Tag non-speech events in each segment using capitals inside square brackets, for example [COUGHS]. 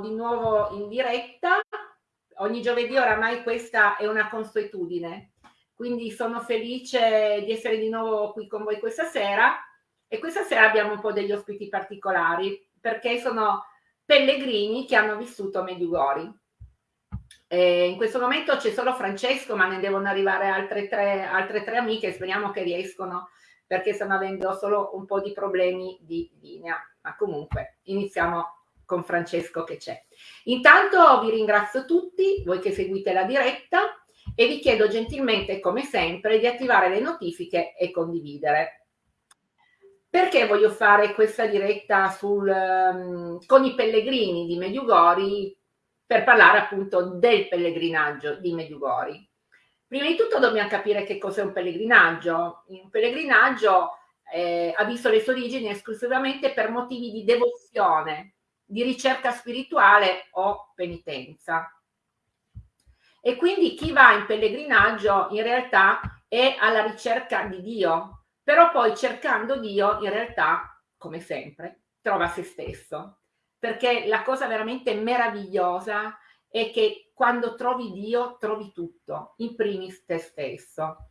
di nuovo in diretta. Ogni giovedì oramai questa è una consuetudine, quindi sono felice di essere di nuovo qui con voi questa sera e questa sera abbiamo un po' degli ospiti particolari perché sono pellegrini che hanno vissuto Mediugori. E in questo momento c'è solo Francesco, ma ne devono arrivare altre tre, altre tre amiche, speriamo che riescono perché stanno avendo solo un po' di problemi di linea. Ma comunque iniziamo con Francesco che c'è. Intanto vi ringrazio tutti, voi che seguite la diretta, e vi chiedo gentilmente, come sempre, di attivare le notifiche e condividere. Perché voglio fare questa diretta sul, um, con i pellegrini di Mediugori per parlare appunto del pellegrinaggio di Mediugori? Prima di tutto dobbiamo capire che cos'è un pellegrinaggio. Un pellegrinaggio eh, ha visto le sue origini esclusivamente per motivi di devozione, di ricerca spirituale o penitenza. E quindi chi va in pellegrinaggio in realtà è alla ricerca di Dio, però poi cercando Dio in realtà, come sempre, trova se stesso. Perché la cosa veramente meravigliosa è che quando trovi Dio trovi tutto, in primis te stesso.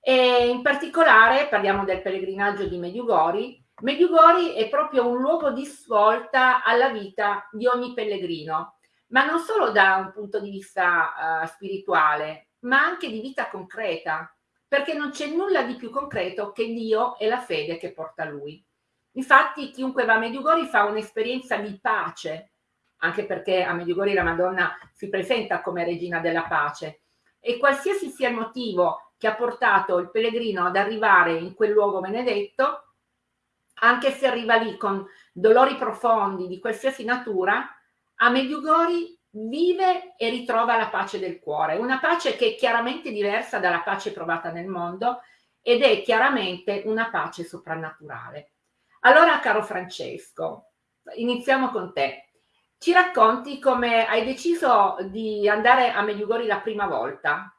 E in particolare parliamo del pellegrinaggio di Mediugori, Mediugori è proprio un luogo di svolta alla vita di ogni pellegrino, ma non solo da un punto di vista uh, spirituale, ma anche di vita concreta, perché non c'è nulla di più concreto che Dio e la fede che porta lui. Infatti chiunque va a Mediugori fa un'esperienza di pace, anche perché a Mediugori la Madonna si presenta come regina della pace, e qualsiasi sia il motivo che ha portato il pellegrino ad arrivare in quel luogo benedetto, anche se arriva lì con dolori profondi di qualsiasi natura, a Mediugori vive e ritrova la pace del cuore, una pace che è chiaramente diversa dalla pace provata nel mondo ed è chiaramente una pace soprannaturale. Allora, caro Francesco, iniziamo con te. Ci racconti come hai deciso di andare a Mediugori la prima volta?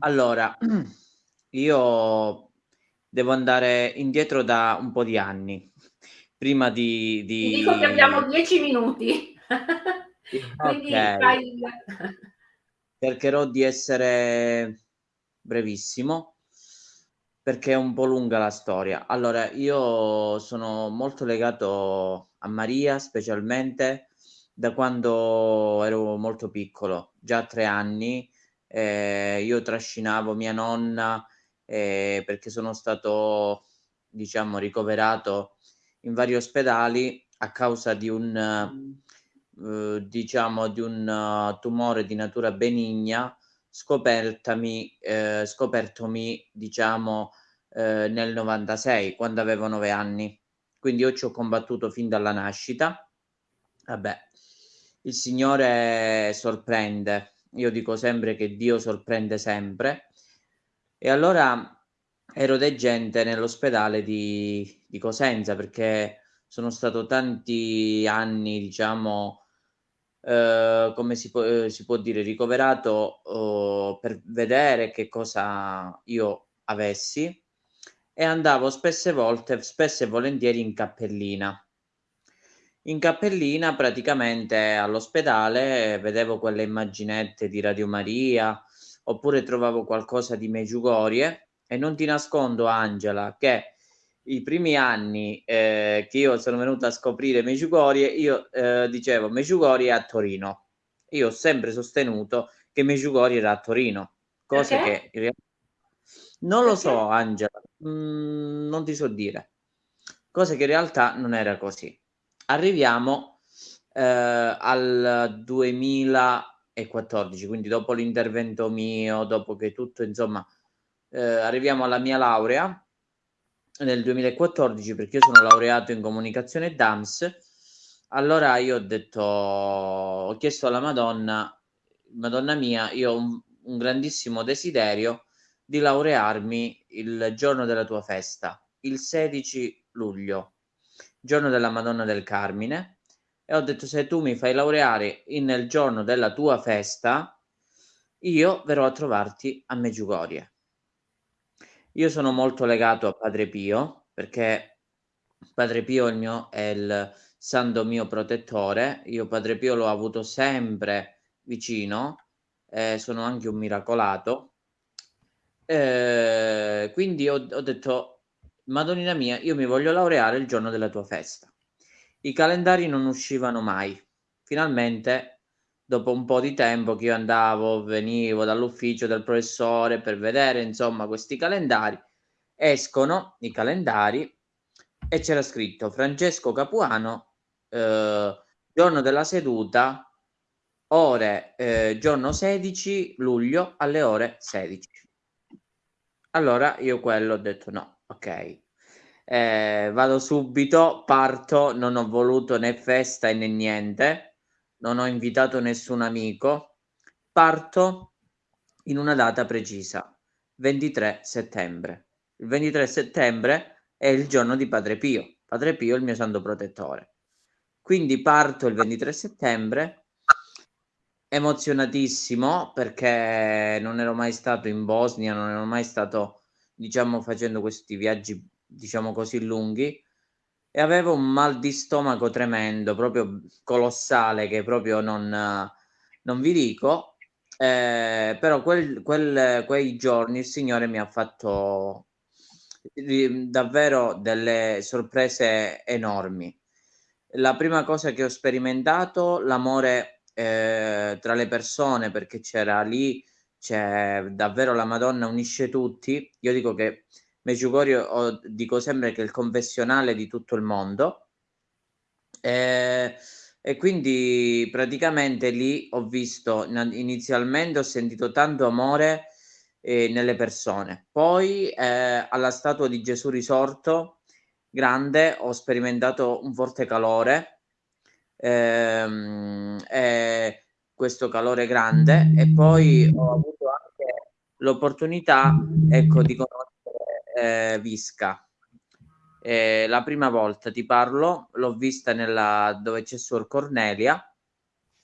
Allora, [CLEARS THROAT] io devo andare indietro da un po' di anni. Prima di... di... Ti dico che abbiamo dieci minuti. [LAUGHS] Quindi okay. Cercherò di essere brevissimo perché è un po' lunga la storia. Allora, io sono molto legato a Maria, specialmente da quando ero molto piccolo, già a tre anni. Eh, io trascinavo mia nonna eh, perché sono stato, diciamo, ricoverato in vari ospedali a causa di un, uh, diciamo, di un uh, tumore di natura benigna scopertami, eh, scopertomi, diciamo, eh, nel 96, quando avevo nove anni. Quindi io ci ho combattuto fin dalla nascita. Vabbè, il Signore sorprende. Io dico sempre che Dio sorprende sempre e allora ero deggente nell'ospedale di, di Cosenza perché sono stato tanti anni, diciamo, eh, come si può, eh, si può, dire, ricoverato eh, per vedere che cosa io avessi e andavo spesse volte, spesso e volentieri in cappellina. In cappellina praticamente all'ospedale vedevo quelle immaginette di Radio Maria, oppure trovavo qualcosa di Meggiugorie. E non ti nascondo Angela che i primi anni eh, che io sono venuto a scoprire Meggiugorie io eh, dicevo Meggiugorie a Torino io ho sempre sostenuto che Meggiugorie era a Torino cosa okay. che in realtà non lo so Angela mm, non ti so dire. Cosa che in realtà non era così. Arriviamo eh, al 2000 2014, quindi dopo l'intervento mio, dopo che tutto, insomma, eh, arriviamo alla mia laurea nel 2014 perché io sono laureato in comunicazione DAMS. Allora io ho detto, ho chiesto alla Madonna, Madonna mia, io ho un, un grandissimo desiderio di laurearmi il giorno della tua festa, il 16 luglio, giorno della Madonna del Carmine e ho detto se tu mi fai laureare nel giorno della tua festa, io verrò a trovarti a Meggiugorie. Io sono molto legato a Padre Pio perché Padre Pio il mio, è il santo mio protettore. Io Padre Pio l'ho avuto sempre vicino, eh, sono anche un miracolato. Eh, quindi ho, ho detto, Madonnina mia, io mi voglio laureare il giorno della tua festa. I calendari non uscivano mai. Finalmente, dopo un po' di tempo che io andavo, venivo dall'ufficio del professore per vedere, insomma, questi calendari, escono i calendari e c'era scritto Francesco Capuano, eh, giorno della seduta, ore, eh, giorno 16 luglio alle ore 16. Allora io quello ho detto no, ok. Eh, vado subito, parto, non ho voluto né festa né niente, non ho invitato nessun amico, parto in una data precisa, 23 settembre. Il 23 settembre è il giorno di Padre Pio. Padre Pio è il mio santo protettore. Quindi parto il 23 settembre, emozionatissimo perché non ero mai stato in Bosnia, non ero mai stato, diciamo, facendo questi viaggi, diciamo così, lunghi e avevo un mal di stomaco tremendo, proprio colossale, che proprio non, non vi dico. Eh, però quel, quel, quei giorni il Signore mi ha fatto davvero delle sorprese enormi. La prima cosa che ho sperimentato, l'amore eh, tra le persone, perché c'era lì, c'è davvero la Madonna unisce tutti. Io dico che Medjugorje, dico sempre che è il confessionale di tutto il mondo. Eh, e quindi praticamente lì ho visto inizialmente ho sentito tanto amore eh, nelle persone. Poi eh, alla statua di Gesù risorto, grande, ho sperimentato un forte calore, ehm, eh, questo calore grande, e poi ho avuto anche l'opportunità ecco, di conoscere eh, Visca. Eh, la prima volta ti parlo, l'ho vista nella, dove c'è Suor Cornelia,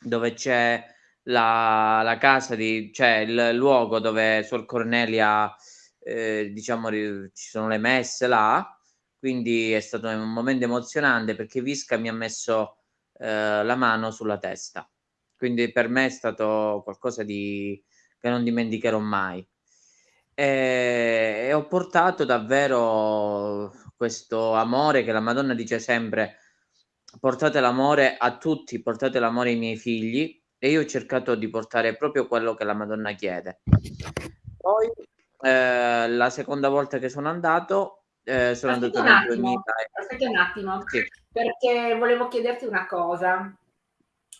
dove c'è la, la casa di, cioè il luogo dove Suor Cornelia, eh, diciamo, ci sono le messe là, quindi è stato un momento emozionante perché Visca mi ha messo eh, la mano sulla testa, quindi per me è stato qualcosa di, che non dimenticherò mai. E, e ho portato davvero questo amore che la Madonna dice sempre portate l'amore a tutti, portate l'amore ai miei figli e io ho cercato di portare proprio quello che la Madonna chiede. Poi eh, la seconda volta che sono andato eh, sono aspetta andato nel 2000. Aspetta un attimo, sì. perché volevo chiederti una cosa.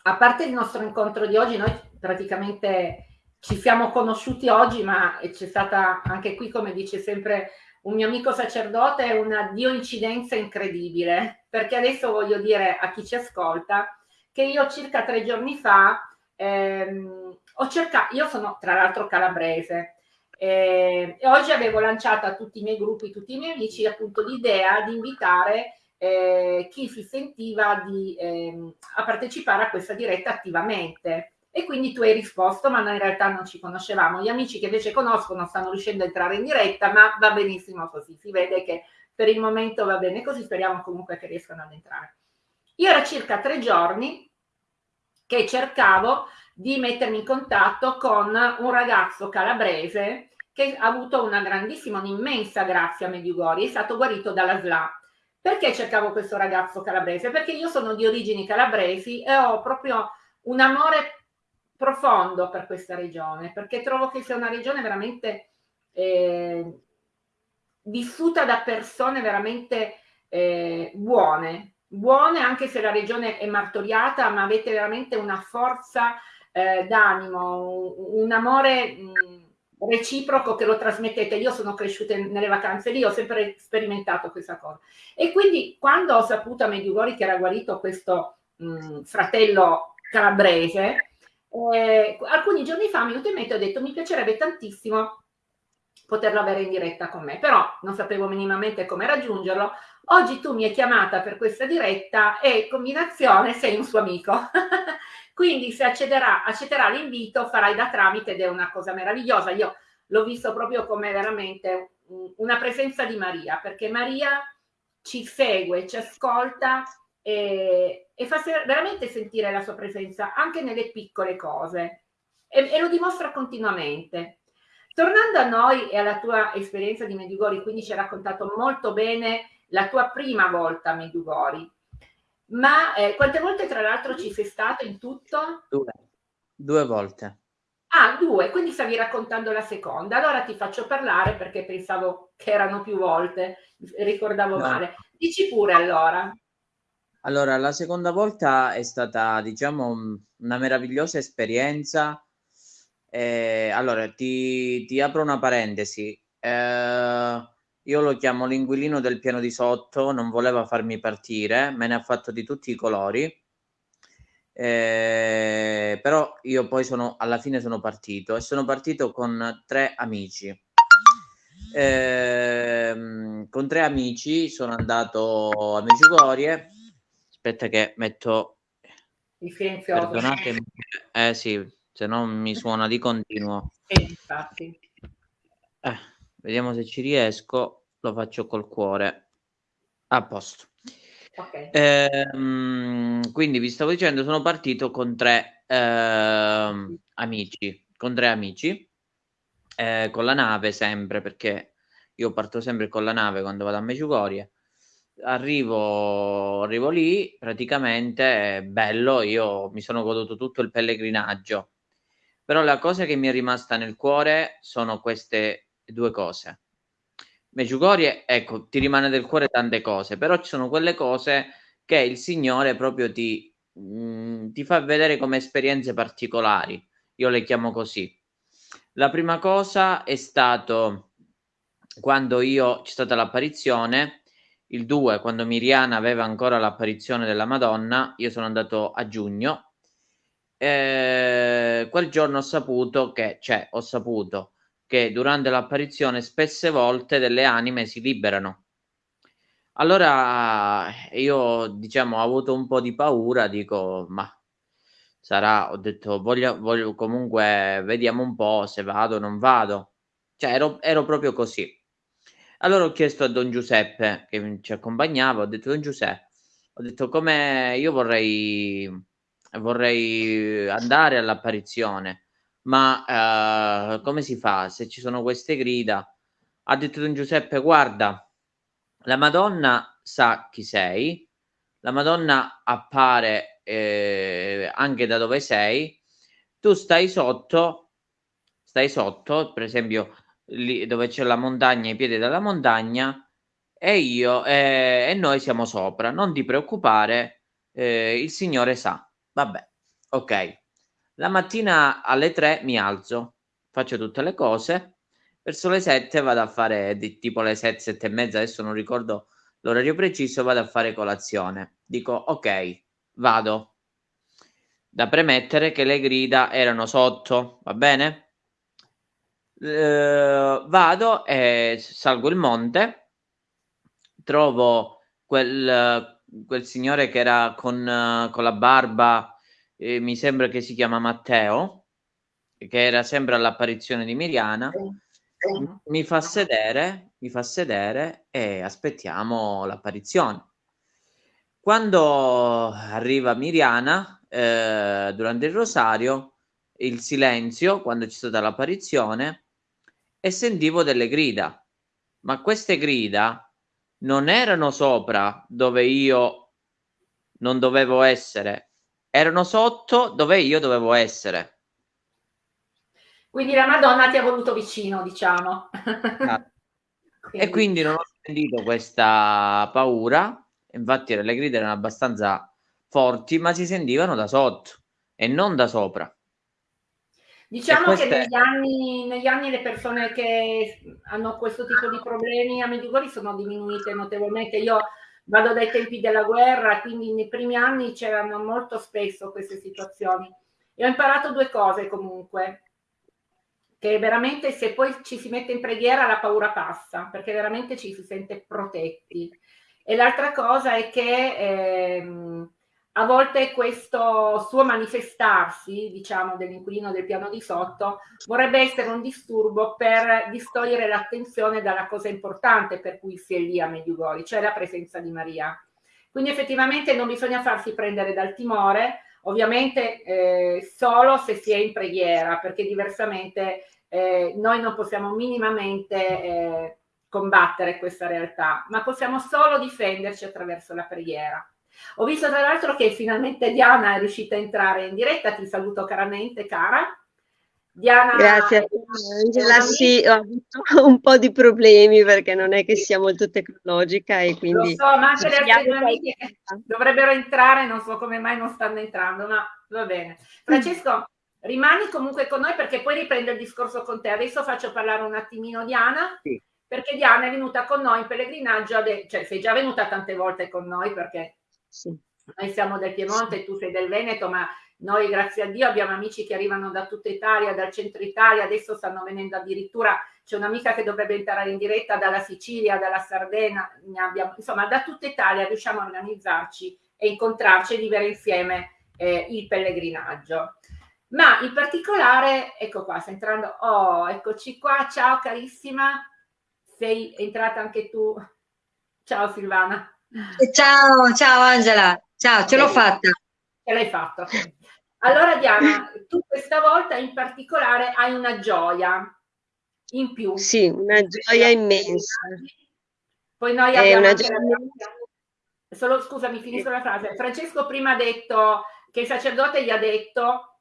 A parte il nostro incontro di oggi, noi praticamente ci siamo conosciuti oggi, ma c'è stata anche qui, come dice sempre un mio amico sacerdote, una dioincidenza incredibile, perché adesso voglio dire a chi ci ascolta che io circa tre giorni fa ehm, ho cercato, io sono tra l'altro calabrese eh, e oggi avevo lanciato a tutti i miei gruppi, tutti i miei amici appunto l'idea di invitare eh, chi si sentiva di, ehm, a partecipare a questa diretta attivamente. E quindi tu hai risposto, ma noi in realtà non ci conoscevamo. Gli amici che invece conoscono stanno riuscendo a entrare in diretta, ma va benissimo così. Si vede che per il momento va bene così, speriamo comunque che riescano ad entrare. Io era circa tre giorni che cercavo di mettermi in contatto con un ragazzo calabrese che ha avuto una grandissima, un'immensa grazia a Mediugori, è stato guarito dalla SLA. Perché cercavo questo ragazzo calabrese? Perché io sono di origini calabresi e ho proprio un amore profondo per questa regione, perché trovo che sia una regione veramente eh, vissuta da persone veramente eh, buone, buone anche se la regione è martoriata, ma avete veramente una forza eh, d'animo, un amore mh, reciproco che lo trasmettete. Io sono cresciuta nelle vacanze lì, ho sempre sperimentato questa cosa. E quindi quando ho saputo a Mediugori che era guarito questo mh, fratello calabrese, eh, alcuni giorni fa, mi in mente, ho detto mi piacerebbe tantissimo poterlo avere in diretta con me, però non sapevo minimamente come raggiungerlo. Oggi tu mi hai chiamata per questa diretta e combinazione sei un suo amico. [LAUGHS] Quindi se accederà, accetterà l'invito farai da tramite ed è una cosa meravigliosa. Io l'ho visto proprio come veramente una presenza di Maria, perché Maria ci segue, ci ascolta e, e fa se- veramente sentire la sua presenza anche nelle piccole cose e, e lo dimostra continuamente. Tornando a noi e alla tua esperienza di Medjugorje, quindi ci hai raccontato molto bene la tua prima volta a Medjugorje, ma eh, quante volte tra l'altro ci sei stato in tutto? Due, due volte. Ah, due, quindi stavi raccontando la seconda. Allora ti faccio parlare perché pensavo che erano più volte, ricordavo no. male. Dici pure allora. Allora, la seconda volta è stata, diciamo, una meravigliosa esperienza. Eh, allora, ti, ti, apro una parentesi. Eh, io lo chiamo l'inquilino del piano di sotto, non voleva farmi partire, me ne ha fatto di tutti i colori eh, però io poi sono alla fine sono partito e sono partito con tre amici. Eh, con tre amici sono andato a Medjugorje. Aspetta che metto il silenzioso. Perdonatemi. Eh sì, se no mi suona di continuo. Eh, infatti. Eh, vediamo se ci riesco. Lo faccio col cuore. A posto. Okay. Ehm, quindi vi stavo dicendo, sono partito con tre eh, amici, con tre amici, eh, con la nave sempre, perché io parto sempre con la nave quando vado a Meciugorie. Arrivo, arrivo lì, praticamente bello, io mi sono goduto tutto il pellegrinaggio. Però la cosa che mi è rimasta nel cuore sono queste due cose. Meggiugorie, ecco, ti rimane del cuore tante cose, però ci sono quelle cose che il Signore proprio ti, mh, mm, ti fa vedere come esperienze particolari. Io le chiamo così. La prima cosa è stato quando io c'è stata l'apparizione, il 2, quando Miriana aveva ancora l'apparizione della Madonna, io sono andato a giugno. Eh, quel giorno ho saputo che, cioè, ho saputo che durante l'apparizione spesse volte delle anime si liberano. Allora io diciamo ho avuto un po' di paura, dico ma sarà, ho detto voglio, voglio comunque vediamo un po' se vado o non vado. Cioè ero, ero proprio così. Allora ho chiesto a Don Giuseppe che ci accompagnava, ho detto Don Giuseppe, ho detto come io vorrei, vorrei andare all'apparizione ma uh, come si fa se ci sono queste grida? Ha detto Don Giuseppe, guarda, la Madonna sa chi sei, la Madonna appare eh, anche da dove sei, tu stai sotto, stai sotto, per esempio lì dove c'è la montagna, i piedi della montagna, e io eh, e noi siamo sopra, non ti preoccupare, eh, il Signore sa. Vabbè, ok. La mattina alle 3 mi alzo, faccio tutte le cose, verso le 7 vado a fare di, tipo le 7, 7 e mezza, adesso non ricordo l'orario preciso, vado a fare colazione. Dico ok, vado. Da premettere che le grida erano sotto, va bene? Uh, vado e salgo il monte, trovo quel, quel signore che era con, con la barba eh, mi sembra che si chiama Matteo, che era sempre all'apparizione di Miriana, mi fa sedere, mi fa sedere e aspettiamo l'apparizione. Quando arriva Miriana eh, durante il rosario, il silenzio, quando c'è stata l'apparizione, e sentivo delle grida, ma queste grida non erano sopra dove io non dovevo essere, erano sotto dove io dovevo essere. Quindi la Madonna ti ha voluto vicino, diciamo. Ah. [LAUGHS] quindi. E quindi non ho sentito questa paura, infatti le grida erano abbastanza forti, ma si sentivano da sotto e non da sopra. Diciamo che negli anni, negli anni, le persone che hanno questo tipo di problemi a Medjugorje sono diminuite notevolmente. Io vado dai tempi della guerra, quindi nei primi anni c'erano molto spesso queste situazioni. E ho imparato due cose comunque, che veramente se poi ci si mette in preghiera la paura passa, perché veramente ci si sente protetti. E l'altra cosa è che ehm, a volte questo suo manifestarsi, diciamo, dell'inquilino del piano di sotto, vorrebbe essere un disturbo per distogliere l'attenzione dalla cosa importante per cui si è lì a Medjugorje, cioè la presenza di Maria. Quindi effettivamente non bisogna farsi prendere dal timore, ovviamente eh, solo se si è in preghiera, perché diversamente eh, noi non possiamo minimamente eh, combattere questa realtà, ma possiamo solo difenderci attraverso la preghiera. Ho visto tra l'altro che finalmente Diana è riuscita a entrare in diretta, ti saluto caramente cara. Diana, Grazie Angela, sì, ho avuto [LAUGHS] un po' di problemi perché non è che sia molto tecnologica e quindi... Lo so, ma anche le altre amiche dovrebbero entrare, non so come mai non stanno entrando, ma va bene. Francesco, rimani comunque con noi perché poi riprendo il discorso con te. Adesso faccio parlare un attimino Diana. Sì perché Diana è venuta con noi in pellegrinaggio, cioè sei già venuta tante volte con noi perché sì. noi siamo del Piemonte, sì. tu sei del Veneto, ma noi grazie a Dio abbiamo amici che arrivano da tutta Italia, dal centro Italia, adesso stanno venendo addirittura, c'è un'amica che dovrebbe entrare in diretta dalla Sicilia, dalla Sardegna, abbiamo, insomma da tutta Italia riusciamo a organizzarci e incontrarci e vivere insieme eh, il pellegrinaggio. Ma in particolare, ecco qua, sta entrando, oh, eccoci qua, ciao carissima, sei entrata anche tu. Ciao Silvana. Ciao, ciao Angela. Ciao, ce l'ho fatta. Ce l'hai fatta. Allora Diana, tu questa volta in particolare hai una gioia in più. Sì, una gioia immensa. Poi noi abbiamo una gioia... Solo scusami, finisco la frase. Francesco prima ha detto che il sacerdote gli ha detto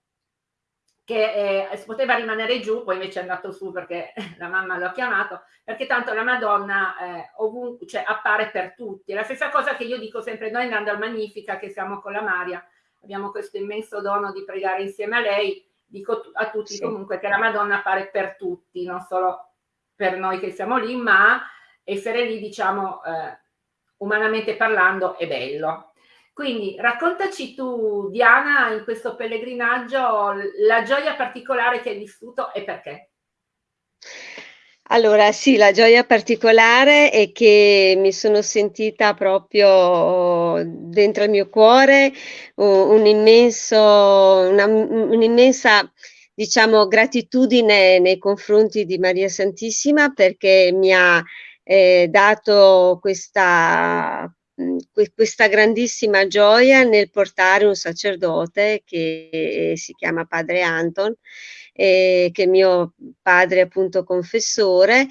che eh, poteva rimanere giù, poi invece è andato su perché [LAUGHS] la mamma lo ha chiamato, perché tanto la Madonna eh, ovunque, cioè, appare per tutti. È la stessa cosa che io dico sempre noi andando al Magnifica, che siamo con la Maria, abbiamo questo immenso dono di pregare insieme a lei, dico a tutti sì. comunque che la Madonna appare per tutti, non solo per noi che siamo lì, ma essere lì, diciamo, eh, umanamente parlando, è bello. Quindi raccontaci tu, Diana, in questo pellegrinaggio, la gioia particolare che hai vissuto e perché. Allora, sì, la gioia particolare è che mi sono sentita proprio dentro il mio cuore un immenso, un'immensa, diciamo, gratitudine nei confronti di Maria Santissima perché mi ha eh, dato questa questa grandissima gioia nel portare un sacerdote che si chiama padre Anton, eh, che è mio padre appunto confessore.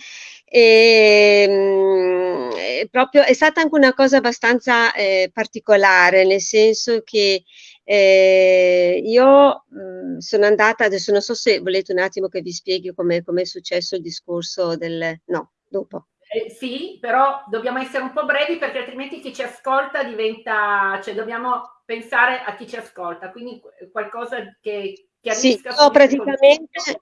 E mh, è proprio è stata anche una cosa abbastanza eh, particolare nel senso che eh, io mh, sono andata adesso non so se volete un attimo che vi spieghi come è successo il discorso del no dopo eh, sì, però dobbiamo essere un po' brevi perché altrimenti chi ci ascolta diventa, cioè dobbiamo pensare a chi ci ascolta, quindi qualcosa che chiarisca. Sì, io praticamente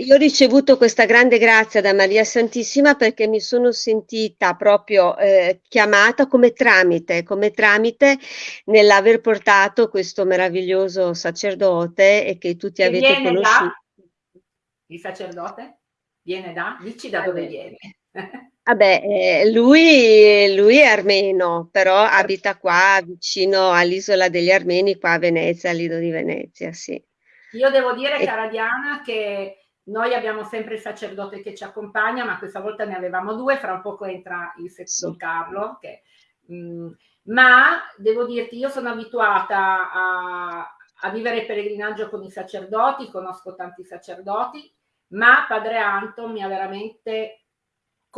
io ho ricevuto questa grande grazia da Maria Santissima perché mi sono sentita proprio eh, chiamata come tramite, come tramite nell'aver portato questo meraviglioso sacerdote e che tutti che avete conosciuto. Da, il sacerdote? Viene da? Dici da dove viene. [LAUGHS] Vabbè, eh, lui, lui, è armeno, però abita qua vicino all'isola degli Armeni, qua a Venezia, a Lido di Venezia, sì. Io devo dire, e... cara Diana, che noi abbiamo sempre il sacerdote che ci accompagna, ma questa volta ne avevamo due, fra un poco entra il sesto sì. Carlo, che, mh, mm, ma devo dirti, io sono abituata a, a vivere il pellegrinaggio con i sacerdoti, conosco tanti sacerdoti, ma padre Anton mi ha veramente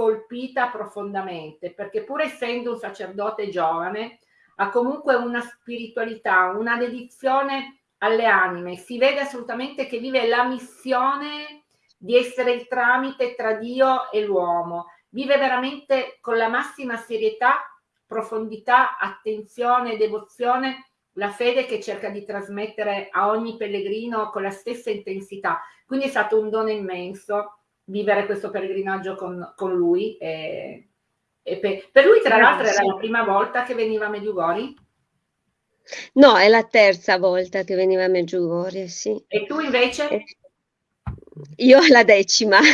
colpita profondamente, perché pur essendo un sacerdote giovane, ha comunque una spiritualità, una dedizione alle anime, si vede assolutamente che vive la missione di essere il tramite tra Dio e l'uomo, vive veramente con la massima serietà, profondità, attenzione, devozione la fede che cerca di trasmettere a ogni pellegrino con la stessa intensità. Quindi è stato un dono immenso vivere questo pellegrinaggio con, con lui. E, e per, per, lui, tra l'altro, era la prima volta che veniva a Medjugorje? No, è la terza volta che veniva a Medjugorje, sì. E tu invece? Io la decima. [LAUGHS]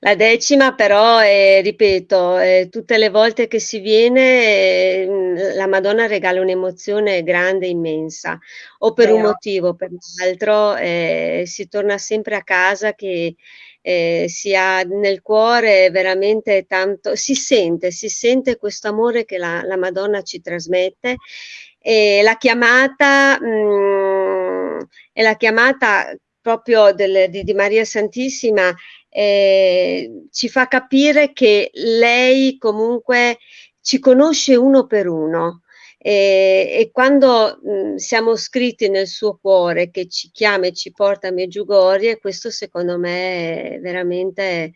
La decima però, è, ripeto, è, tutte le volte che si viene eh, la Madonna regala un'emozione grande, immensa, o per un motivo o per l'altro, eh, si torna sempre a casa che eh, si ha nel cuore veramente tanto, si sente, si sente questo amore che la, la Madonna ci trasmette. E la chiamata, mh, mm, è la chiamata proprio del, di, di, Maria Santissima eh, ci fa capire che lei comunque ci conosce uno per uno e, e quando mh, siamo scritti nel suo cuore che ci chiama e ci porta a Meggiugorie, questo secondo me è veramente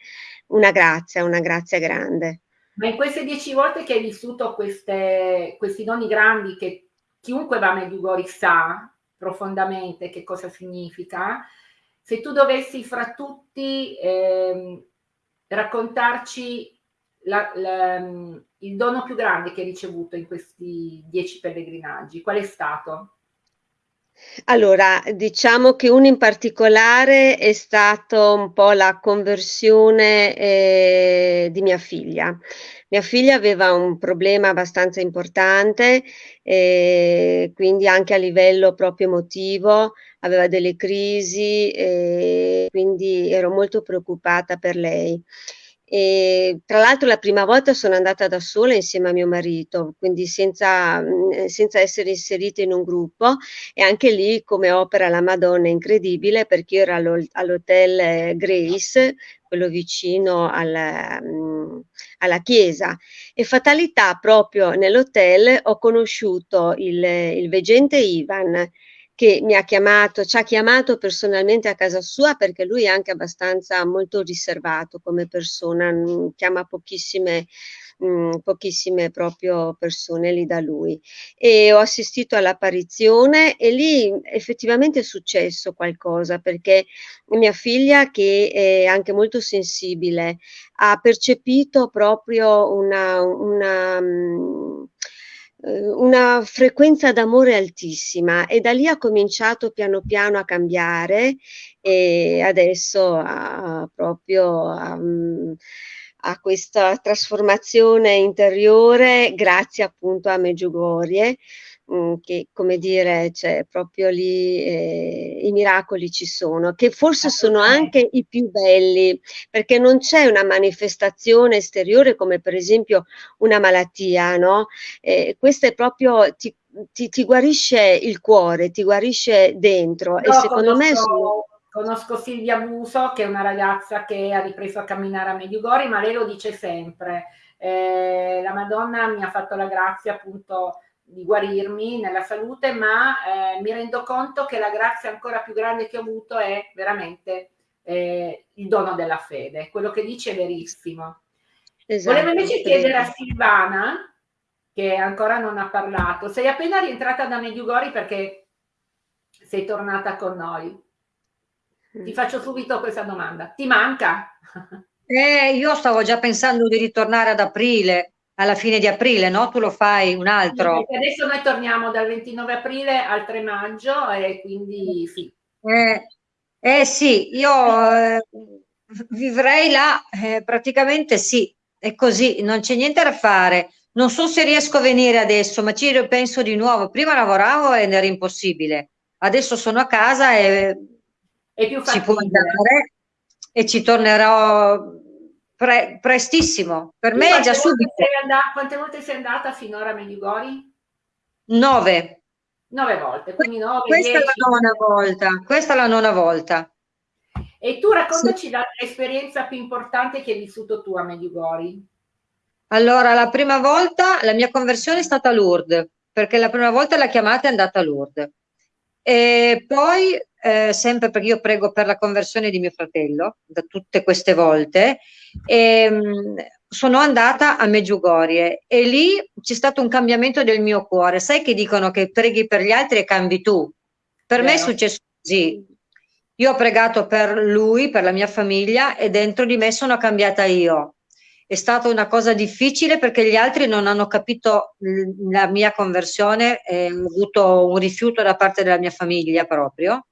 una grazia, una grazia grande. Ma in queste dieci volte che hai vissuto queste, questi doni grandi che chiunque va a Medjugorje sa profondamente che cosa significa, se tu dovessi fra tutti eh, raccontarci la, la, il dono più grande che hai ricevuto in questi dieci pellegrinaggi, qual è stato? Allora, diciamo che uno in particolare è stato un po' la conversione eh, di mia figlia. Mia figlia aveva un problema abbastanza importante, eh, quindi anche a livello proprio emotivo, aveva delle crisi, eh, quindi ero molto preoccupata per lei. E, tra l'altro la prima volta sono andata da sola insieme a mio marito, quindi senza, senza essere inserita in un gruppo. E anche lì come opera la Madonna è incredibile perché io ero all'hotel Grace, quello vicino alla, alla chiesa. E fatalità proprio nell'hotel ho conosciuto il, il veggente Ivan che mi ha chiamato, ci ha chiamato personalmente a casa sua perché lui è anche abbastanza molto riservato come persona, chiama pochissime, mh, pochissime proprio persone lì da lui. E ho assistito all'apparizione e lì effettivamente è successo qualcosa perché mia figlia che è anche molto sensibile ha percepito proprio una, una eh, una frequenza d'amore altissima e da lì ha cominciato piano piano a cambiare e adesso ha proprio a, mm, a questa trasformazione interiore grazie appunto a Meggiugorie Che come dire, cioè proprio lì eh, i miracoli ci sono, che forse sono anche i più belli, perché non c'è una manifestazione esteriore come per esempio una malattia, no? Eh, questo è proprio, ti, ti, ti, guarisce il cuore, ti guarisce dentro no, e secondo me sono... Conosco Silvia Buso, che è una ragazza che ha ripreso a camminare a Mediugori, ma lei lo dice sempre. Eh, la Madonna mi ha fatto la grazia appunto di guarirmi nella salute, ma eh, mi rendo conto che la grazia ancora più grande che ho avuto è veramente eh, il dono della fede. Quello che dice è verissimo. Esatto, Volevo invece chiedere a Silvana, che ancora non ha parlato, sei appena rientrata da Mediugori perché sei tornata con noi. Ti mm. faccio subito questa domanda. Ti manca? [LAUGHS] Eh, io stavo già pensando di ritornare ad aprile, alla fine di aprile, no? Tu lo fai un altro. Sì, adesso noi torniamo dal 29 aprile al 3 maggio e quindi sì. Eh, eh sì, io eh, vivrei là, eh, praticamente sì, è così, non c'è niente da fare. Non so se riesco a venire adesso, ma ci penso di nuovo. Prima lavoravo ed era impossibile. Adesso sono a casa e è più si può andare e ci tornerò Pre prestissimo, per me è già subito. Andata, quante volte sei andata finora a Medjugorje? Nove. Nove volte, quindi nove, Questa dieci. è la nona volta, questa è la nona volta. E tu raccontaci sì. l'esperienza più importante che hai vissuto tu a Medjugorje. Allora, la prima volta, la mia conversione è stata a Lourdes, perché la prima volta la chiamata è andata a Lourdes. E poi, eh, sempre perché io prego per la conversione di mio fratello, da tutte queste volte, e, ehm, sono andata a Meggiugorie e lì c'è stato un cambiamento del mio cuore. Sai che dicono che preghi per gli altri e cambi tu? Per Vero. me è successo così. Io ho pregato per lui, per la mia famiglia e dentro di me sono cambiata io. È stata una cosa difficile perché gli altri non hanno capito la mia conversione e ho avuto un rifiuto da parte della mia famiglia proprio.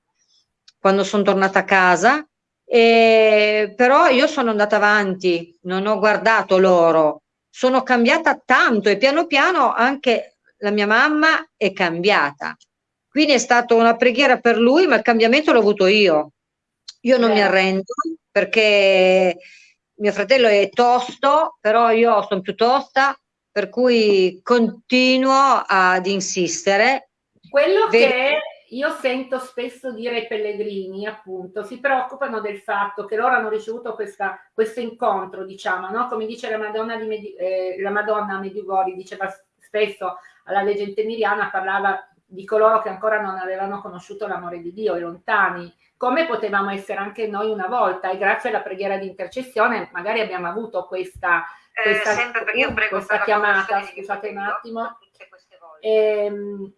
Quando sono tornata a casa E, però io sono andata avanti, non ho guardato loro, sono cambiata tanto e piano piano anche la mia mamma è cambiata. Quindi è stata una preghiera per lui, ma il cambiamento l'ho avuto io. Io non Beh. mi arrendo perché mio fratello è tosto, però io sono più tosta, per cui continuo ad insistere. Quello Vedi... che io sento spesso dire ai pellegrini, appunto, si preoccupano del fatto che loro hanno ricevuto questa, questo incontro, diciamo, no? come dice la Madonna, di Medi- eh, la Madonna Medjugorje, diceva spesso alla leggenda emiliana, parlava di coloro che ancora non avevano conosciuto l'amore di Dio, i lontani, come potevamo essere anche noi una volta e grazie alla preghiera di intercessione magari abbiamo avuto questa, eh, questa, uh, questa chiamata, scusate un attimo. Ehm,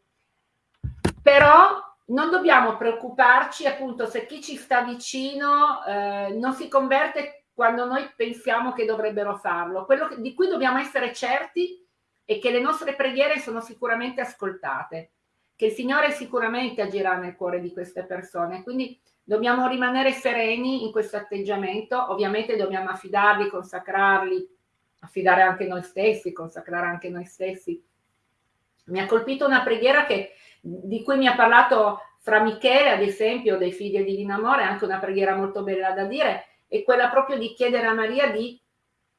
però non dobbiamo preoccuparci appunto se chi ci sta vicino eh, non si converte quando noi pensiamo che dovrebbero farlo. Quello che, di cui dobbiamo essere certi è che le nostre preghiere sono sicuramente ascoltate, che il Signore sicuramente agirà nel cuore di queste persone. Quindi dobbiamo rimanere sereni in questo atteggiamento, ovviamente dobbiamo affidarli, consacrarli, affidare anche noi stessi, consacrare anche noi stessi. Mi ha colpito una preghiera che di cui mi ha parlato fra Michele, ad esempio, dei figli di Divino Amore, anche una preghiera molto bella da dire, è quella proprio di chiedere a Maria di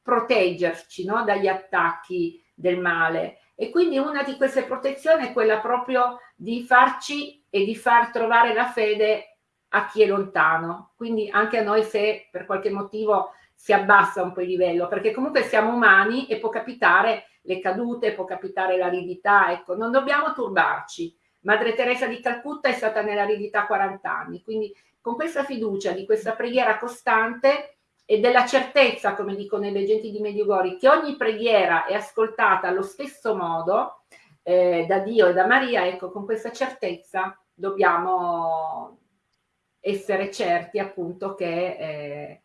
proteggerci no? dagli attacchi del male. E quindi una di queste protezioni è quella proprio di farci e di far trovare la fede a chi è lontano. Quindi anche a noi se per qualche motivo si abbassa un po' il livello, perché comunque siamo umani e può capitare le cadute, può capitare l'aridità, ecco, non dobbiamo turbarci Madre Teresa di Calcutta è stata nell'aridità 40 anni, quindi con questa fiducia di questa preghiera costante e della certezza, come dicono i leggenti di Mediugori, che ogni preghiera è ascoltata allo stesso modo eh, da Dio e da Maria, ecco, con questa certezza dobbiamo essere certi appunto che, eh,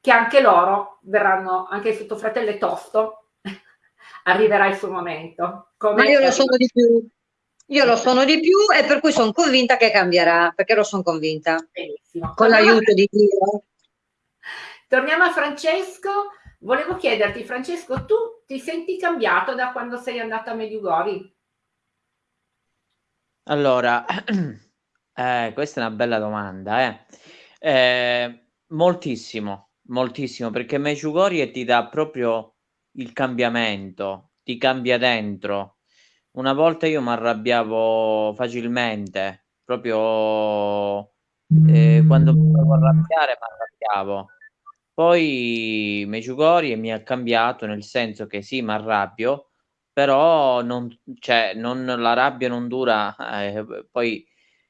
che anche loro verranno, anche il suo fratello tosto, [LAUGHS] arriverà il suo momento. Come Ma io lo sono di più. Io lo sono di più e per cui sono convinta che cambierà, perché lo sono convinta. Benissimo. Con l'aiuto di Dio. Torniamo a Francesco. Volevo chiederti, Francesco, tu ti senti cambiato da quando sei andato a Mediugori? Allora, [CLEARS THROAT] eh, questa è una bella domanda. Eh. Eh, moltissimo, moltissimo, perché Medjugorje ti dà proprio il cambiamento, ti cambia dentro una volta io mi arrabbiavo facilmente, proprio eh, quando mi dovevo arrabbiare mi arrabbiavo. Poi Meciugori mi ha cambiato nel senso che sì, mi arrabbio, però non, cioè, non, la rabbia non dura eh, poi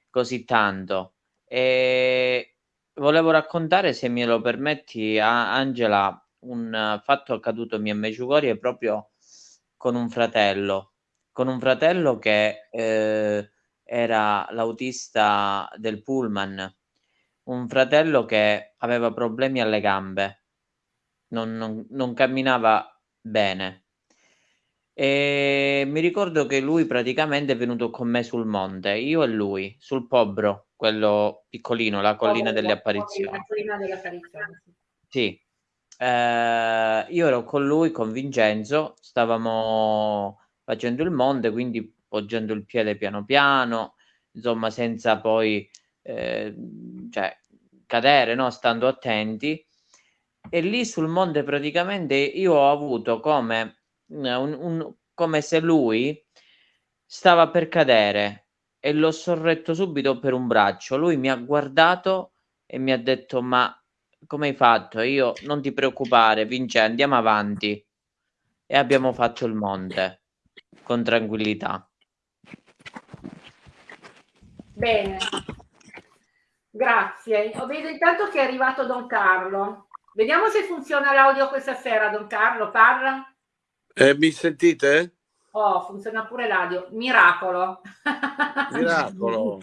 così tanto. E volevo raccontare, se me lo permetti, a Angela, un fatto accaduto a Meciugori proprio con un fratello con un fratello che eh, era l'autista del pullman, un fratello che aveva problemi alle gambe, non, non, non camminava bene. E mi ricordo che lui praticamente è venuto con me sul monte, io e lui, sul Pobro, quello piccolino, la collina delle apparizioni. La collina delle apparizioni. Sì. Eh, io ero con lui, con Vincenzo, stavamo facendo il monte, quindi poggiando il piede piano piano, insomma, senza poi eh, cioè, cadere, no? stando attenti. E lì sul monte praticamente io ho avuto come, un, un, come se lui stava per cadere e l'ho sorretto subito per un braccio. Lui mi ha guardato e mi ha detto: Ma come hai fatto? Io non ti preoccupare, Vince, andiamo avanti. E abbiamo fatto il monte con tranquillità. Bene, grazie. Ho vedo intanto che è arrivato Don Carlo. Vediamo se funziona l'audio questa sera, Don Carlo, parla. Eh, mi sentite? Oh, funziona pure l'audio. Miracolo. [LAUGHS] Miracolo.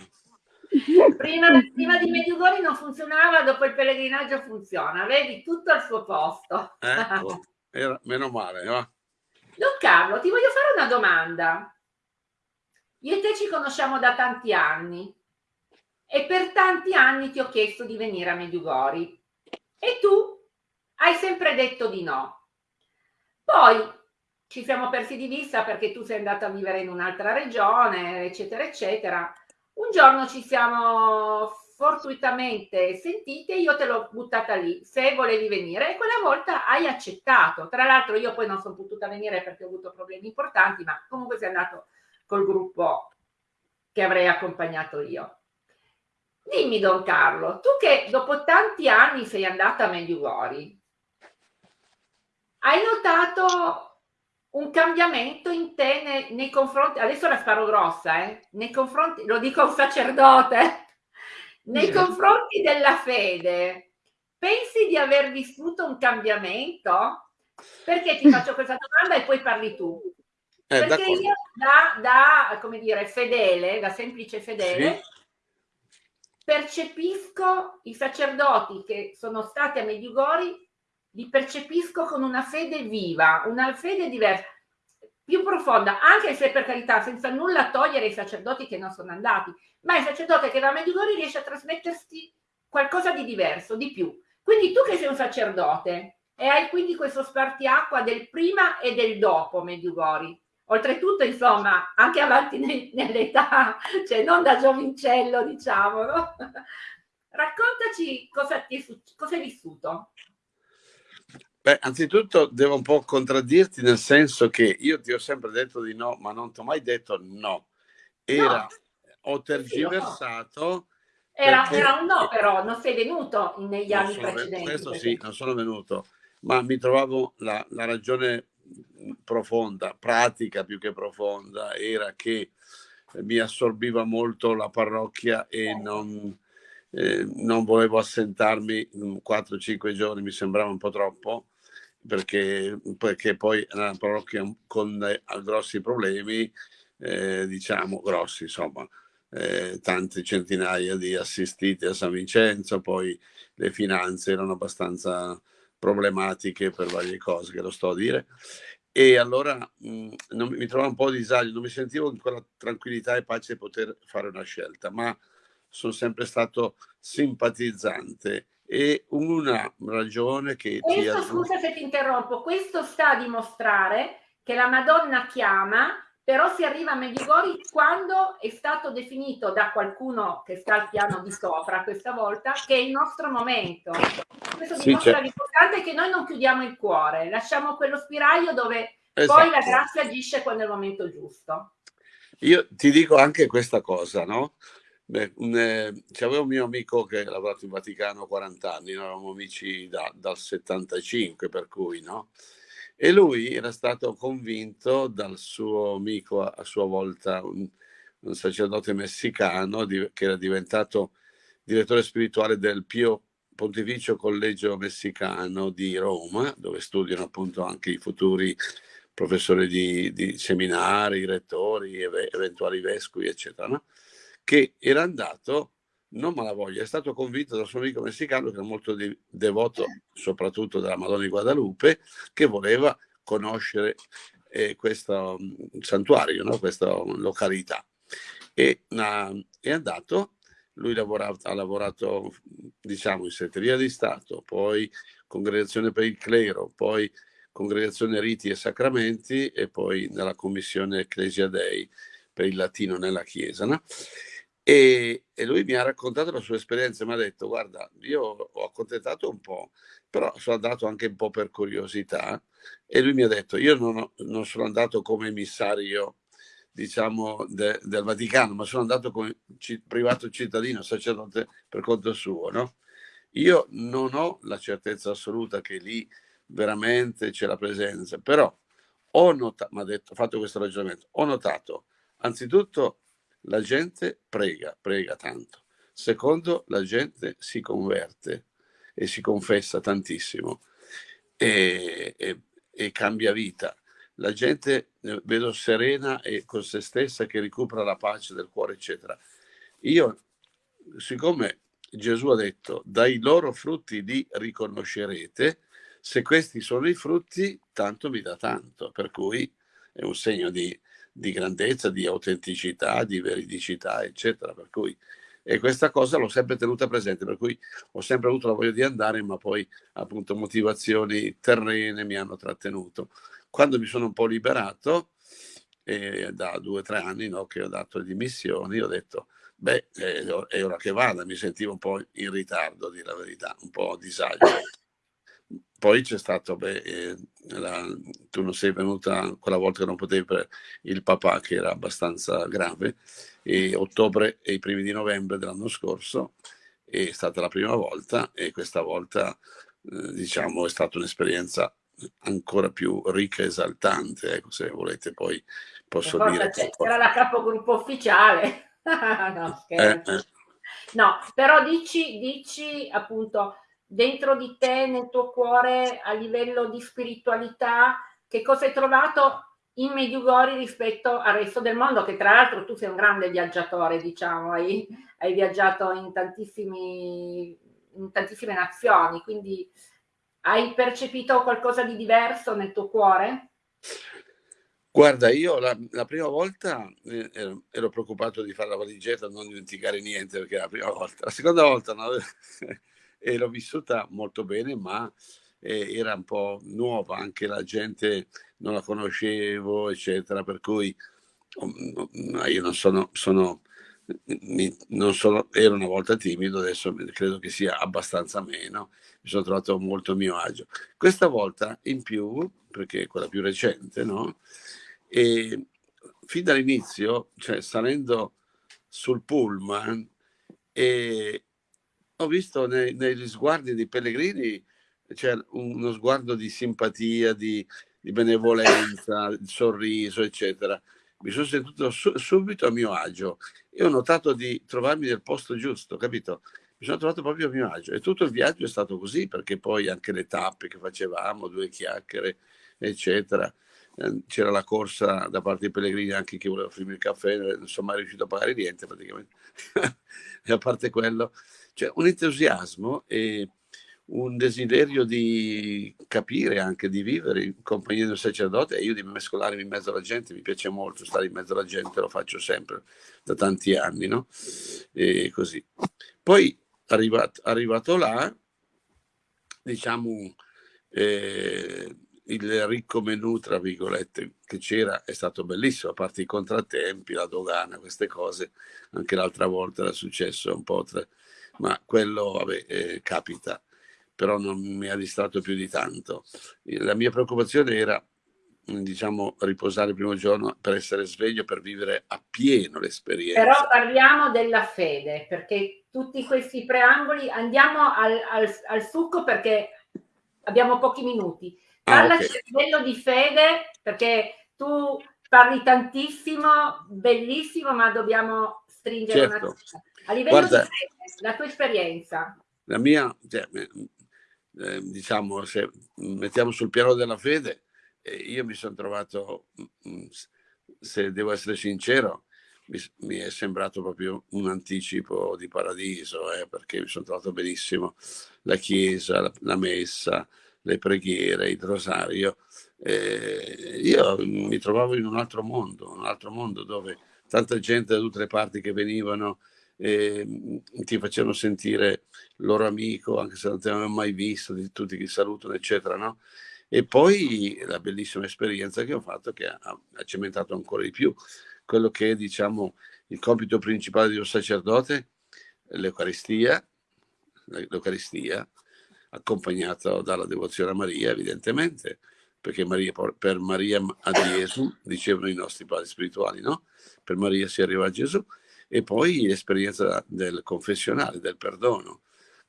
prima, prima, di Mediugori non funzionava, dopo il pellegrinaggio funziona. Vedi, tutto al suo posto. Ecco, era, meno male. Va. Don Carlo, ti voglio fare una domanda. Io e te ci conosciamo da tanti anni e per tanti anni ti ho chiesto di venire a Mediugori. e tu hai sempre detto di no. Poi ci siamo persi di vista perché tu sei andata a vivere in un'altra regione, eccetera, eccetera. Un giorno ci siamo fortuitamente sentite, io te l'ho buttata lì, se volevi venire, e quella volta hai accettato. Tra l'altro io poi non sono potuta venire perché ho avuto problemi importanti, ma comunque sei andato col gruppo che avrei accompagnato io. Dimmi, Don Carlo, tu che dopo tanti anni sei andata a Medjugorje, hai notato un cambiamento in te nei, nei confronti, adesso la sparo grossa, eh, nei confronti, lo dico a un sacerdote, nei confronti della fede, pensi di aver vissuto un cambiamento? Perché ti [LAUGHS] faccio questa domanda e poi parli tu. Eh, Perché io da, da, come dire, fedele, da semplice fedele, sì. percepisco i sacerdoti che sono stati a Medjugorje, li percepisco con una fede viva, una fede diversa, più profonda, anche se per carità, senza nulla togliere i sacerdoti che non sono andati, ma il sacerdote che va a Medjugorje riesce a trasmettersi qualcosa di diverso, di più. Quindi tu che sei un sacerdote e hai quindi questo spartiacqua del prima e del dopo Medjugorje, oltretutto insomma anche avanti ne, nell'età, cioè non da giovincello diciamo, no? [LAUGHS] Raccontaci cosa, ti è, cosa hai vissuto. Beh, anzitutto devo un po' contraddirti nel senso che io ti ho sempre detto di no, ma non ti ho mai detto no. Era, no. ho tergiversato. Era, era, un no, però non sei venuto negli anni precedenti. Questo perché... sì, non sono venuto, ma mi trovavo la, la ragione profonda, pratica più che profonda, era che mi assorbiva molto la parrocchia e certo. non, eh, non volevo assentarmi 4-5 giorni, mi sembrava un po' troppo, perché, perché poi la parrocchia con eh, grossi problemi, eh, diciamo grossi, insomma, eh, tante centinaia di assistiti a San Vincenzo, poi le finanze erano abbastanza problematiche per varie cose che lo sto a dire. E allora mh, non, mi trovavo un po' a disagio, non mi sentivo in quella tranquillità e pace di poter fare una scelta, ma sono sempre stato simpatizzante e una ragione che questo, ti scusa se ti interrompo, questo sta a dimostrare che la Madonna chiama, però si arriva a Medjugorje quando è stato definito da qualcuno che sta al piano di sopra questa volta che è il nostro momento. Questo sì, dimostra certo. l'importante che noi non chiudiamo il cuore, lasciamo quello spiraglio dove esatto. poi la grazia agisce quando è il momento giusto. Io ti dico anche questa cosa, no? Beh, eh, c'avevo un mio amico che ha lavorato in Vaticano 40 anni, noi eravamo amici da, dal 75, per cui, no? E lui era stato convinto dal suo amico, a, a sua volta un, un sacerdote messicano, di, che era diventato direttore spirituale del Pio Pontificio Collegio Messicano di Roma, dove studiano appunto anche i futuri professori di, di seminari, rettori, ev- eventuali vescovi, eccetera. No? Che era andato, non malavoglia, è stato convinto dal suo amico messicano, che era molto di, devoto soprattutto della Madonna di Guadalupe, che voleva conoscere eh, questo mm, santuario, no? questa località. E uh, è andato, lui lavorato, ha lavorato diciamo in segreteria di Stato, poi congregazione per il clero, poi congregazione riti e sacramenti e poi nella commissione Ecclesia Dei per il latino nella Chiesa. No? E, e, lui mi ha raccontato la sua esperienza, mi ha detto, guarda, io ho accontentato un po', però sono andato anche un po' per curiosità e lui mi ha detto, io non, ho, non sono andato come emissario, diciamo, de, del Vaticano, ma sono andato come ci, privato cittadino, sacerdote per conto suo, no? Io non ho la certezza assoluta che lì veramente c'è la presenza, però ho notato, mi ha detto, fatto questo ragionamento, ho notato anzitutto la gente prega, prega tanto. Secondo, la gente si converte e si confessa tantissimo e, e, e cambia vita. La gente eh, vedo serena e con se stessa che recupera la pace del cuore, eccetera. Io, siccome Gesù ha detto, dai loro frutti li riconoscerete, se questi sono i frutti, tanto mi dà tanto, per cui è un segno di, di grandezza, di autenticità, di veridicità, eccetera. Per cui e questa cosa l'ho sempre tenuta presente, per cui ho sempre avuto la voglia di andare, ma poi appunto motivazioni terrene mi hanno trattenuto. Quando mi sono un po' liberato, eh, da due o tre anni no, che ho dato le dimissioni, ho detto, beh, eh, è ora che vada, mi sentivo un po' in ritardo, di la verità, un po' a disagio. Poi c'è stato, beh, eh, la, tu non sei venuta quella volta che non potevi per il papà che era abbastanza grave, e ottobre e i primi di novembre dell'anno scorso è stata la prima volta e questa volta eh, diciamo è stata un'esperienza ancora più ricca e esaltante, ecco, se volete poi posso dire. C'era la capogruppo ufficiale. [LAUGHS] no, eh, eh. no, però dici, dici appunto dentro di te, nel tuo cuore, a livello di spiritualità, che cosa hai trovato in Mediugori rispetto al resto del mondo, che tra l'altro tu sei un grande viaggiatore, diciamo, hai, hai viaggiato in, in tantissime nazioni, quindi hai percepito qualcosa di diverso nel tuo cuore? Guarda, io la, la prima volta eh, ero, ero, preoccupato di fare la valigetta, non dimenticare niente perché è la prima volta. La seconda volta no, [LAUGHS] e l'ho vissuta molto bene, ma eh, era un po' nuova, anche la gente non la conoscevo, eccetera, per cui um, io non sono, sono, non sono, ero una volta timido, adesso credo che sia abbastanza meno, mi sono trovato molto a mio agio. Questa volta in più, perché è quella più recente, no? E fin dall'inizio, cioè salendo sul pullman, e ho visto nei, negli sguardi dei pellegrini c'è uno sguardo di simpatia, di, di benevolenza, [COUGHS] di sorriso, eccetera. Mi sono sentito su, subito a mio agio e ho notato di trovarmi nel posto giusto, capito? Mi sono trovato proprio a mio agio e tutto il viaggio è stato così perché poi anche le tappe che facevamo, due chiacchiere, eccetera. Ehm, c'era la corsa da parte dei pellegrini anche chi voleva offrirmi il caffè, non sono mai riuscito a pagare niente praticamente. [LAUGHS] e a parte quello, c'è un entusiasmo e un desiderio di capire, anche di vivere in compagnia del sacerdote e io di mescolarmi in mezzo alla gente, mi piace molto stare in mezzo alla gente, lo faccio sempre da tanti anni, no? E così. Poi arrivato, arrivato là, diciamo, eh, il ricco menù, tra virgolette, che c'era è stato bellissimo, a parte i contrattempi, la dogana, queste cose, anche l'altra volta era successo un po', tra... ma quello, vabbè, eh, capita però non mi ha distratto più di tanto. La mia preoccupazione era diciamo riposare il primo giorno per essere sveglio per vivere appieno l'esperienza però parliamo della fede perché tutti questi preamboli andiamo al, al, al succo perché abbiamo pochi minuti parlaci ah, okay. livello di fede perché tu parli tantissimo bellissimo ma dobbiamo stringere certo. una a livello Guarda, di fede la tua esperienza la mia cioè, eh, diciamo, se mettiamo sul piano della fede, eh, io mi sono trovato, mm, mm, se devo essere sincero, mi, mi, è sembrato proprio un anticipo di paradiso, eh, perché mi sono trovato benissimo la chiesa, la, la messa, le preghiere, il rosario. Eh, io mi trovavo in un altro mondo, un altro mondo dove tanta gente da tutte le parti che venivano eh, ti facevano sentire loro amico, anche se non ti avevano mai visto, di tutti che salutano, eccetera, no? E poi la bellissima esperienza che ho fatto che ha, cementato ancora di più quello che è, diciamo, il compito principale di un sacerdote, l'Eucaristia, l'Eucaristia, accompagnato dalla devozione a Maria, evidentemente, perché Maria, per Maria a Gesù, dicevano i nostri padri spirituali, no? Per Maria si arriva a Gesù e poi l'esperienza del confessionale, del perdono.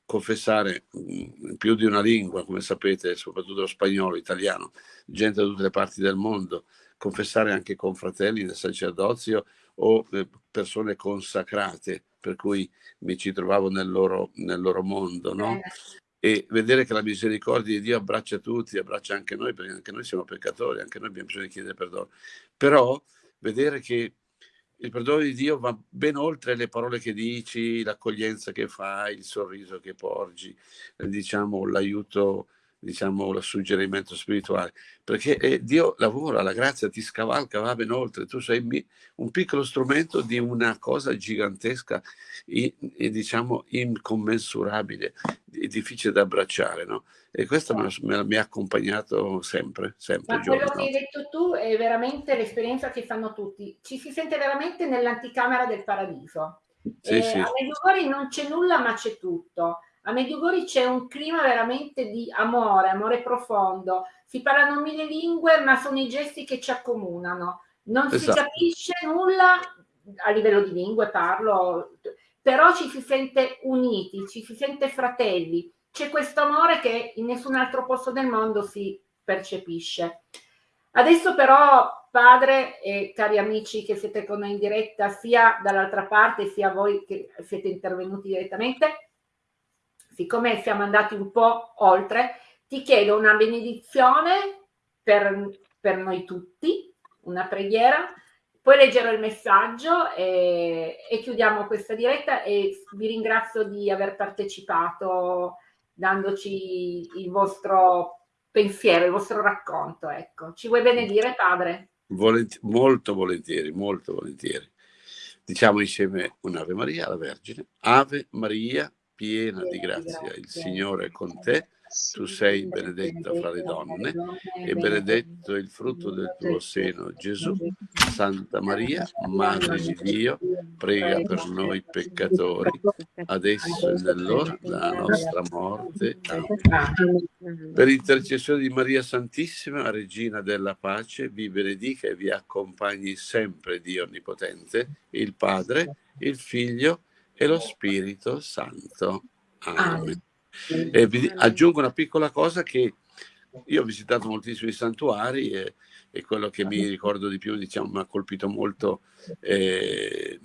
Confessare mm, più di una lingua, come sapete, soprattutto lo spagnolo, italiano, gente da tutte le parti del mondo, confessare anche con fratelli del sacerdozio o eh, persone consacrate, per cui mi ci trovavo nel loro, nel loro mondo, no? E vedere che la misericordia di Dio abbraccia tutti, abbraccia anche noi, perché anche noi siamo peccatori, anche noi abbiamo bisogno di chiedere perdono. Però vedere che il perdono di Dio va ben oltre le parole che dici, l'accoglienza che fai, il sorriso che porgi, diciamo l'aiuto diciamo, il suggerimento spirituale, perché eh, Dio lavora, la grazia ti scavalca, va ben oltre, tu sei un piccolo strumento di una cosa gigantesca e diciamo incommensurabile, difficile da abbracciare, no? E questo me, mi ha accompagnato sempre, sempre. Ma quello che hai detto tu è veramente l'esperienza che fanno tutti. Ci si sente veramente nell'anticamera del paradiso. Sì, eh, sì. A Medjugorje non c'è nulla, ma c'è tutto. A Medjugorje c'è un clima veramente di amore, amore profondo. Si parlano mille lingue, ma sono i gesti che ci accomunano. Non esatto. si capisce nulla a livello di lingue, parlo, però ci si sente uniti, ci si sente fratelli. C'è questo amore che in nessun altro posto del mondo si percepisce. Adesso però, padre e cari amici che siete con noi in diretta, sia dall'altra parte sia voi che siete intervenuti direttamente, siccome siamo andati un po' oltre, ti chiedo una benedizione per, per noi tutti, una preghiera, poi leggerò il messaggio e, e, chiudiamo questa diretta e vi ringrazio di aver partecipato dandoci il vostro pensiero, il vostro racconto. Ecco. Ci vuoi benedire, padre? Volent molto volentieri, molto volentieri. Diciamo insieme un'Ave Maria alla Vergine. Ave Maria, piena di grazia, il Signore è con te. Tu sei benedetta fra le donne e benedetto il frutto del tuo seno, Gesù. Santa Maria, Madre di Dio, prega per noi peccatori, adesso e nell'ora della nostra morte. Amen. Per intercessione di Maria Santissima, Regina della Pace, vi benedica e vi accompagni sempre Dio Onnipotente, il Padre, il Figlio e lo Spirito Santo. Amen. E vi aggiungo una piccola cosa che io ho visitato moltissimi santuari e, e quello che mi ricordo di più, diciamo, mi ha colpito molto eh,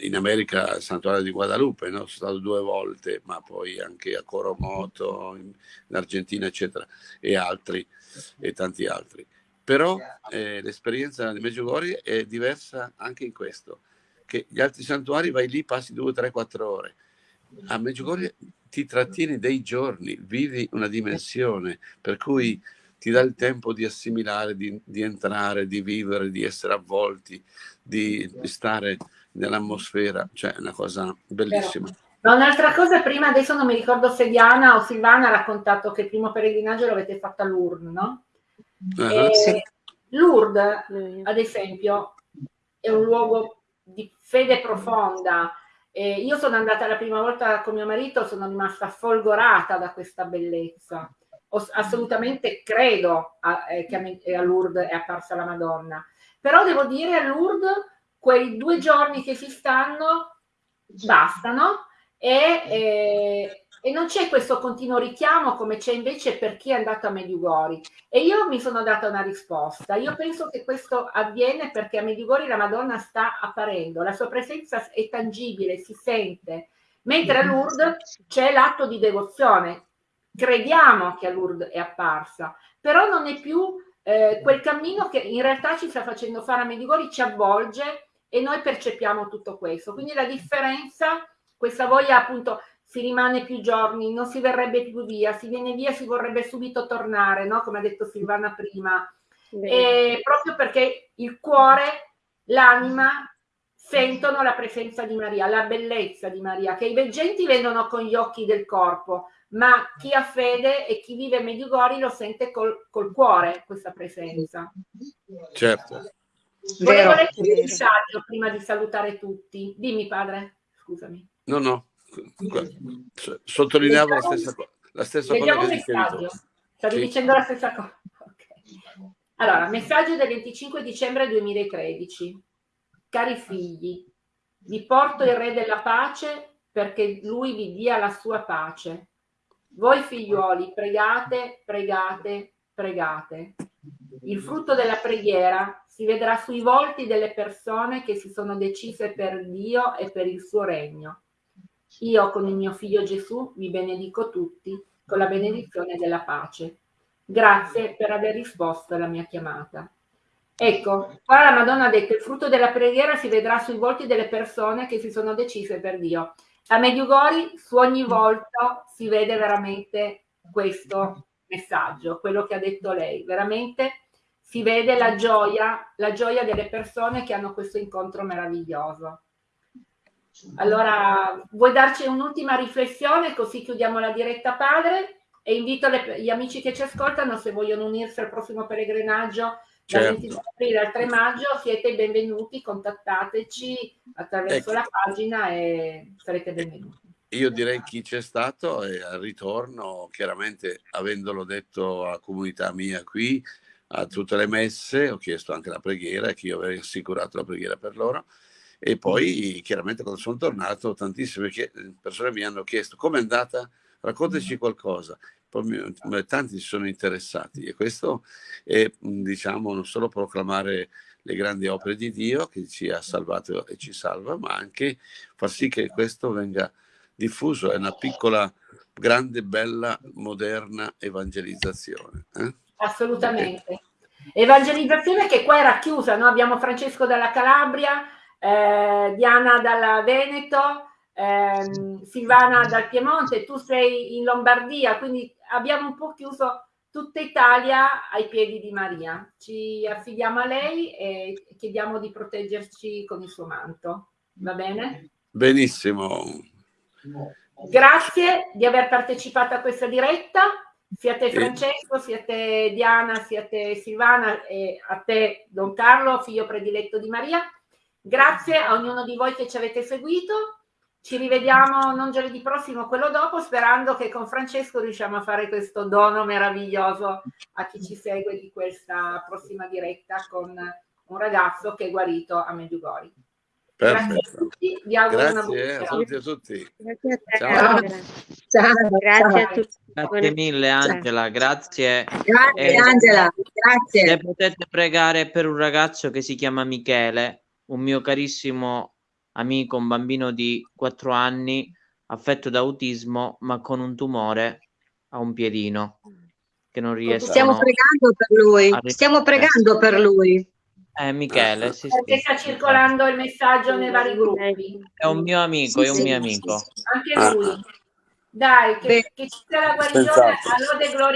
in America il santuario di Guadalupe, no? sono stato due volte, ma poi anche a Coromoto, in, in Argentina, eccetera, e altri, e tanti altri. Però eh, l'esperienza di Meggiugorje è diversa anche in questo che gli altri santuari vai lì, passi due, tre, quattro ore. A Medjugorje ti trattieni dei giorni, vivi una dimensione, per cui ti dà il tempo di assimilare, di, di entrare, di vivere, di essere avvolti, di, di stare nell'atmosfera, cioè è una cosa bellissima. Ma un'altra cosa, prima adesso non mi ricordo se Diana o Silvana ha raccontato che il primo pellegrinaggio l'avete fatto a Lourdes, no? Uh-huh. Sì. Lourdes, ad esempio, è un luogo di fede profonda. Eh, io sono andata la prima volta con mio marito, sono rimasta folgorata da questa bellezza. O, assolutamente credo a, eh, che a, a Lourdes è apparsa la Madonna. Però devo dire a Lourdes quei due giorni che si stanno bastano e, eh, e non c'è questo continuo richiamo come c'è invece per chi è andato a Mediugori. E io mi sono data una risposta. Io penso che questo avviene perché a Mediugori la Madonna sta apparendo, la sua presenza è tangibile, si sente, mentre a Lourdes c'è l'atto di devozione. Crediamo che a Lourdes è apparsa, però non è più eh, quel cammino che in realtà ci sta facendo fare a Mediugori, ci avvolge e noi percepiamo tutto questo. Quindi la differenza, questa voglia appunto si rimane più giorni, non si verrebbe più via, si viene via, si vorrebbe subito tornare, no? come ha detto Silvana prima. E proprio perché il cuore, l'anima sentono la presenza di Maria, la bellezza di Maria, che i veggenti vedono con gli occhi del corpo, ma chi ha fede e chi vive a Mediugori lo sente col, col cuore questa presenza. Certo. Volevo leggere un messaggio prima di salutare tutti. Dimmi padre, scusami. No, no, sottolineavo la stessa, la stessa cosa che messaggio. Stavi sì. dicendo la stessa cosa. Okay. Allora, messaggio del 25 dicembre 2013. Cari figli, vi porto il Re della Pace perché lui vi dia la sua pace. Voi figliuoli, pregate, pregate, pregate. Il frutto della preghiera si vedrà sui volti delle persone che si sono decise per Dio e per il suo regno. Io con il mio figlio Gesù vi benedico tutti con la benedizione della pace. Grazie per aver risposto alla mia chiamata. Ecco, qua la Madonna ha detto il frutto della preghiera si vedrà sui volti delle persone che si sono decise per Dio. A Mediugori su ogni volto si vede veramente questo messaggio, quello che ha detto lei. Veramente si vede la gioia, la gioia delle persone che hanno questo incontro meraviglioso. Allora, vuoi darci un'ultima riflessione così chiudiamo la diretta padre e invito le, gli amici che ci ascoltano se vogliono unirsi al prossimo pellegrinaggio certo. dal 22 aprile al 3 maggio siete benvenuti, contattateci attraverso ecco. la pagina e sarete benvenuti. Io direi chi c'è stato e al ritorno, chiaramente avendolo detto alla comunità mia qui, a tutte le messe, ho chiesto anche la preghiera, che io avevo assicurato la preghiera per loro, e poi chiaramente quando sono tornato tantissime persone mi hanno chiesto come è andata, raccontaci qualcosa, poi tanti si sono interessati e questo è diciamo non solo proclamare le grandi opere di Dio che ci ha salvato e ci salva, ma anche far sì che questo venga diffuso, è una piccola, grande, bella, moderna evangelizzazione. Eh? Assolutamente. Evangelizzazione che qua era chiusa, no? abbiamo Francesco dalla Calabria, eh, Diana dalla Veneto, ehm, Silvana dal Piemonte, tu sei in Lombardia, quindi abbiamo un po' chiuso tutta Italia ai piedi di Maria. Ci affidiamo a lei e chiediamo di proteggerci con il suo manto. Va bene? Benissimo. Grazie di aver partecipato a questa diretta. Siate Francesco, siate Diana, siate Silvana e a te Don Carlo, figlio prediletto di Maria. Grazie a ognuno di voi che ci avete seguito. Ci rivediamo non giovedì prossimo, quello dopo, sperando che con Francesco riusciamo a fare questo dono meraviglioso a chi ci segue di questa prossima diretta con un ragazzo che è guarito a Medjugorje. Perfetto. Grazie a tutti, vi auguro Grazie, una buona saluti a tutti. Grazie a. Ciao. Ciao. Grazie a tutti. Grazie mille Angela, grazie. Grazie eh, Angela, grazie. Se potete pregare per un ragazzo che si chiama Michele, un mio carissimo amico, un bambino di 4 anni affetto da autismo, ma con un tumore a un piedino che non riesce Stiamo pregando per lui. Stiamo pregando per lui. Eh, Michele, sì, Perché sì. sta circolando il messaggio nei vari gruppi. È un mio amico, sì, è un mio amico. Anche lui. Dai, che, che ci sia la guarigione, a lode gloria